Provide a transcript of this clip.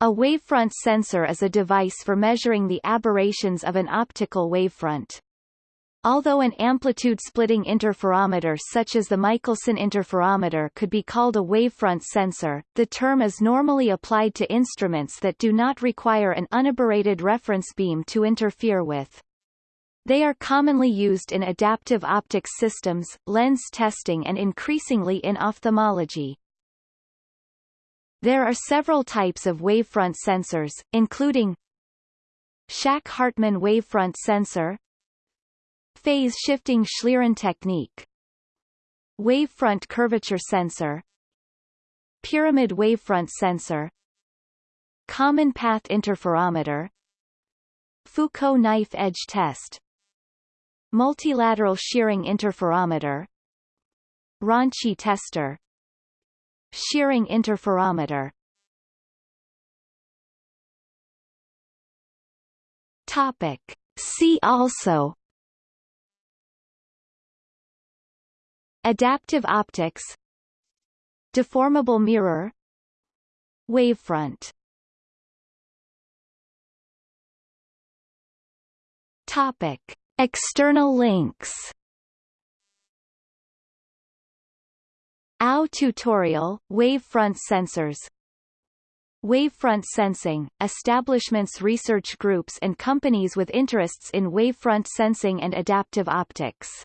A wavefront sensor is a device for measuring the aberrations of an optical wavefront. Although an amplitude-splitting interferometer such as the Michelson interferometer could be called a wavefront sensor, the term is normally applied to instruments that do not require an unaberrated reference beam to interfere with. They are commonly used in adaptive optics systems, lens testing and increasingly in ophthalmology. There are several types of wavefront sensors, including Shack-Hartmann wavefront sensor Phase-shifting Schlieren technique Wavefront curvature sensor Pyramid wavefront sensor Common path interferometer Foucault knife edge test Multilateral shearing interferometer Ronchi tester Shearing interferometer. Topic. See also. Adaptive optics. Deformable mirror. Wavefront. Topic. External links AO tutorial, wavefront sensors. Wavefront sensing, establishments research groups and companies with interests in wavefront sensing and adaptive optics